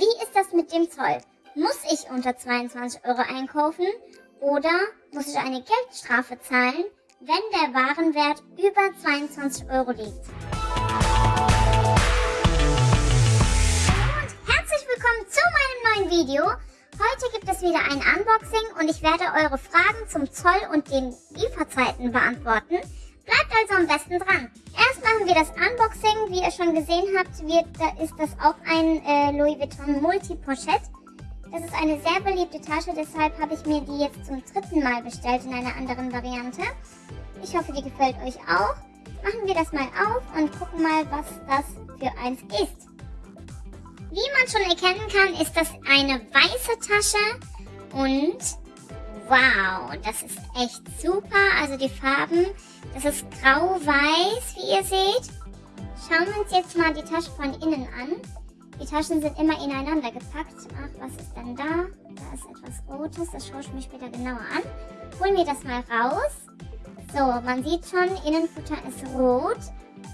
Wie ist das mit dem Zoll? Muss ich unter 22 Euro einkaufen oder muss ich eine Geldstrafe zahlen, wenn der Warenwert über 22 Euro liegt? Und herzlich willkommen zu meinem neuen Video. Heute gibt es wieder ein Unboxing und ich werde eure Fragen zum Zoll und den Lieferzeiten beantworten. Bleibt also am besten dran. Erst machen wir das Unboxing. Wie ihr schon gesehen habt, wird, da ist das auch ein äh, Louis Vuitton Multi-Pochette. Das ist eine sehr beliebte Tasche, deshalb habe ich mir die jetzt zum dritten Mal bestellt in einer anderen Variante. Ich hoffe, die gefällt euch auch. Machen wir das mal auf und gucken mal, was das für eins ist. Wie man schon erkennen kann, ist das eine weiße Tasche und wow, das ist echt super. Also die Farben das ist grau-weiß, wie ihr seht. Schauen wir uns jetzt mal die Tasche von innen an. Die Taschen sind immer ineinander gepackt. Ach, was ist denn da? Da ist etwas Rotes. Das schaue ich mir später genauer an. Holen wir das mal raus. So, man sieht schon, Innenfutter ist rot.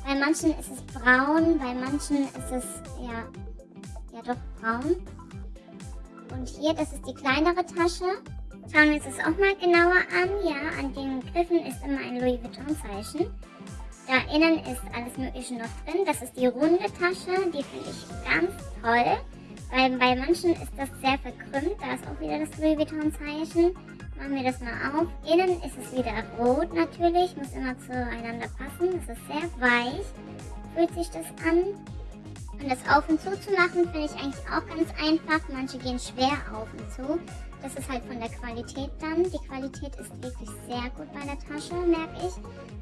Bei manchen ist es braun, bei manchen ist es, ja, ja doch braun. Und hier, das ist die kleinere Tasche. Schauen wir uns das auch mal genauer an. Ja, an den Griffen ist immer ein Louis Vuitton Zeichen. Da innen ist alles mögliche noch drin. Das ist die runde Tasche. Die finde ich ganz toll. Weil bei manchen ist das sehr verkrümmt. Da ist auch wieder das Louis Vuitton Zeichen. Machen wir das mal auf. Innen ist es wieder rot natürlich. Muss immer zueinander passen. Das ist sehr weich. Fühlt sich das an. Und das auf und zu zu machen finde ich eigentlich auch ganz einfach. Manche gehen schwer auf und zu. Das ist halt von der Qualität dann. Die Qualität ist wirklich sehr gut bei der Tasche, merke ich.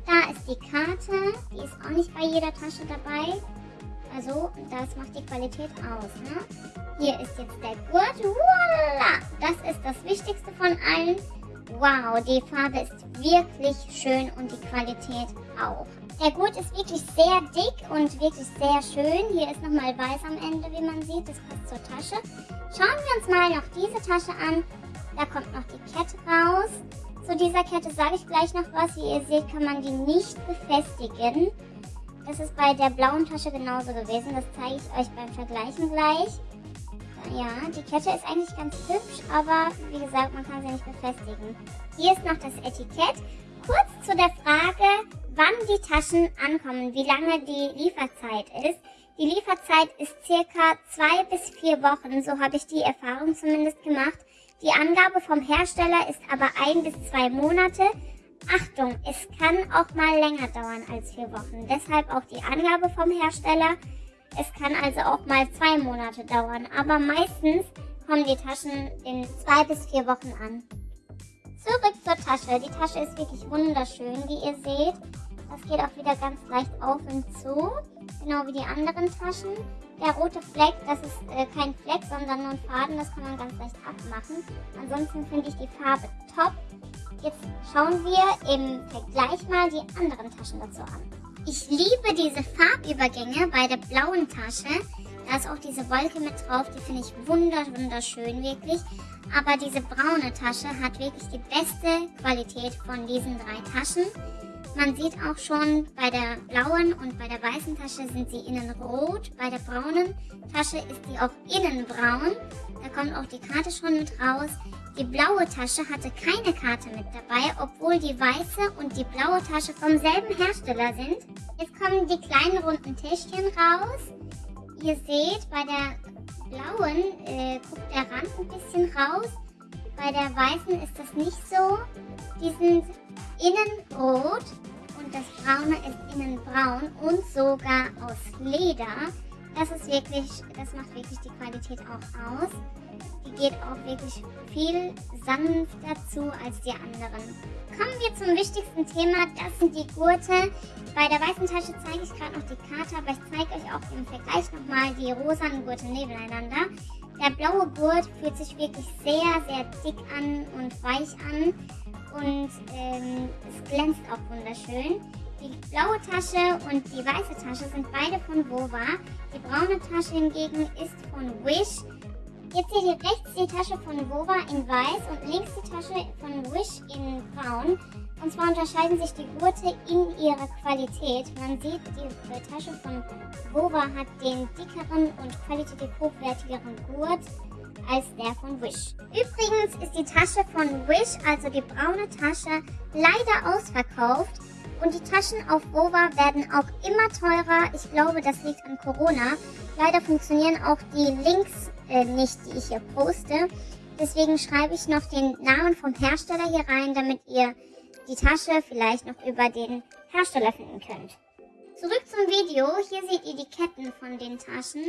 Da ist die Karte. Die ist auch nicht bei jeder Tasche dabei. Also, das macht die Qualität aus. Ne? Hier ist jetzt der Gurt. Voila! Das ist das Wichtigste von allen. Wow, die Farbe ist wirklich schön und die Qualität auch. Der Gurt ist wirklich sehr dick und wirklich sehr schön. Hier ist nochmal weiß am Ende, wie man sieht. Das passt zur Tasche. Schauen wir uns mal noch diese Tasche an. Da kommt noch die Kette raus. Zu dieser Kette sage ich gleich noch was. Wie ihr seht, kann man die nicht befestigen. Das ist bei der blauen Tasche genauso gewesen. Das zeige ich euch beim Vergleichen gleich. Ja, die Kette ist eigentlich ganz hübsch, aber wie gesagt, man kann sie nicht befestigen. Hier ist noch das Etikett. Kurz zu der Frage, wann die Taschen ankommen, wie lange die Lieferzeit ist. Die Lieferzeit ist circa zwei bis vier Wochen, so habe ich die Erfahrung zumindest gemacht. Die Angabe vom Hersteller ist aber ein bis zwei Monate. Achtung, es kann auch mal länger dauern als vier Wochen. Deshalb auch die Angabe vom Hersteller. Es kann also auch mal zwei Monate dauern, aber meistens kommen die Taschen in zwei bis vier Wochen an. Zurück zur Tasche. Die Tasche ist wirklich wunderschön, wie ihr seht. Das geht auch wieder ganz leicht auf und zu, genau wie die anderen Taschen. Der rote Fleck, das ist äh, kein Fleck, sondern nur ein Faden, das kann man ganz leicht abmachen. Ansonsten finde ich die Farbe top. Jetzt schauen wir im Vergleich mal die anderen Taschen dazu an. Ich liebe diese Farbübergänge bei der blauen Tasche. Da ist auch diese Wolke mit drauf, die finde ich wunderschön wirklich. Aber diese braune Tasche hat wirklich die beste Qualität von diesen drei Taschen. Man sieht auch schon, bei der blauen und bei der weißen Tasche sind sie innen rot. Bei der braunen Tasche ist sie auch innen braun. Da kommt auch die Karte schon mit raus. Die blaue Tasche hatte keine Karte mit dabei, obwohl die weiße und die blaue Tasche vom selben Hersteller sind. Jetzt kommen die kleinen runden Täschchen raus. Ihr seht, bei der blauen äh, guckt der Rand ein bisschen raus. Bei der weißen ist das nicht so. Die sind innen rot und das braune ist innen braun und sogar aus Leder. Das ist wirklich, das macht wirklich die Qualität auch aus. Geht auch wirklich viel sanfter zu als die anderen. Kommen wir zum wichtigsten Thema, das sind die Gurte. Bei der weißen Tasche zeige ich gerade noch die Karte, aber ich zeige euch auch im Vergleich nochmal die rosanen Gurte nebeneinander. Der blaue Gurt fühlt sich wirklich sehr, sehr dick an und weich an und ähm, es glänzt auch wunderschön. Die blaue Tasche und die weiße Tasche sind beide von Wova. Die braune Tasche hingegen ist von Wish. Jetzt seht ihr rechts die Tasche von Wova in weiß und links die Tasche von Wish in braun. Und zwar unterscheiden sich die Gurte in ihrer Qualität. Man sieht, die Tasche von Vova hat den dickeren und qualitativ hochwertigeren Gurt als der von Wish. Übrigens ist die Tasche von Wish, also die braune Tasche, leider ausverkauft. Und die Taschen auf Vova werden auch immer teurer. Ich glaube, das liegt an Corona. Leider funktionieren auch die Links äh, nicht, die ich hier poste. Deswegen schreibe ich noch den Namen vom Hersteller hier rein, damit ihr die Tasche vielleicht noch über den Hersteller finden könnt. Zurück zum Video. Hier seht ihr die Ketten von den Taschen.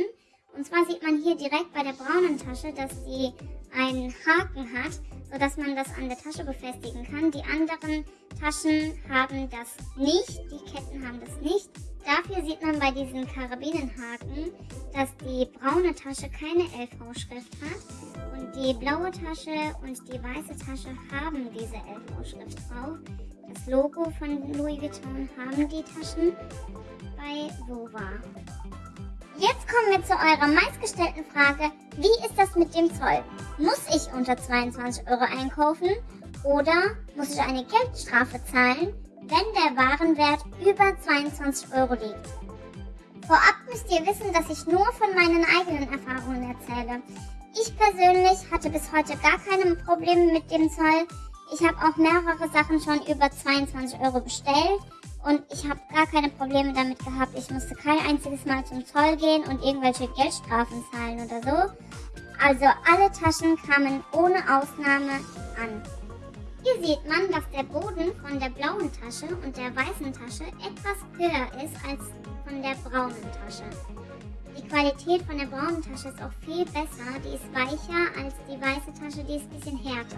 Und zwar sieht man hier direkt bei der braunen Tasche, dass sie einen Haken hat, sodass man das an der Tasche befestigen kann. Die anderen Taschen haben das nicht, die Ketten haben das nicht. Dafür sieht man bei diesen Karabinenhaken, dass die braune Tasche keine LV-Schrift hat und die blaue Tasche und die weiße Tasche haben diese LV-Schrift drauf. Das Logo von Louis Vuitton haben die Taschen bei Vova. Jetzt kommen wir zu eurer meistgestellten Frage, wie ist das mit dem Zoll? Muss ich unter 22 Euro einkaufen oder muss ich eine Geldstrafe zahlen, wenn der Warenwert über 22 Euro liegt? Vorab müsst ihr wissen, dass ich nur von meinen eigenen Erfahrungen erzähle. Ich persönlich hatte bis heute gar keine Probleme mit dem Zoll. Ich habe auch mehrere Sachen schon über 22 Euro bestellt und ich habe gar keine Probleme damit gehabt. Ich musste kein einziges Mal zum Zoll gehen und irgendwelche Geldstrafen zahlen oder so. Also alle Taschen kamen ohne Ausnahme an. Hier sieht man, dass der Boden von der blauen Tasche und der weißen Tasche etwas höher ist als von der braunen Tasche. Die Qualität von der braunen Tasche ist auch viel besser. Die ist weicher als die weiße Tasche, die ist ein bisschen härter.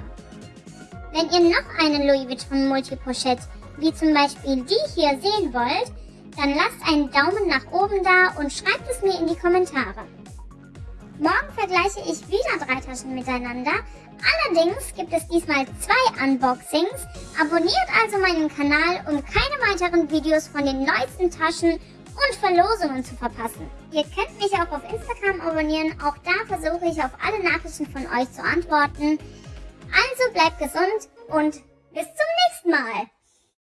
Wenn ihr noch eine Louis Vuitton Multipochette wie zum Beispiel die hier sehen wollt, dann lasst einen Daumen nach oben da und schreibt es mir in die Kommentare. Morgen vergleiche ich wieder drei Taschen miteinander. Allerdings gibt es diesmal zwei Unboxings. Abonniert also meinen Kanal, um keine weiteren Videos von den neuesten Taschen und Verlosungen zu verpassen. Ihr könnt mich auch auf Instagram abonnieren. Auch da versuche ich auf alle Nachrichten von euch zu antworten. Also bleibt gesund und bis zum nächsten Mal.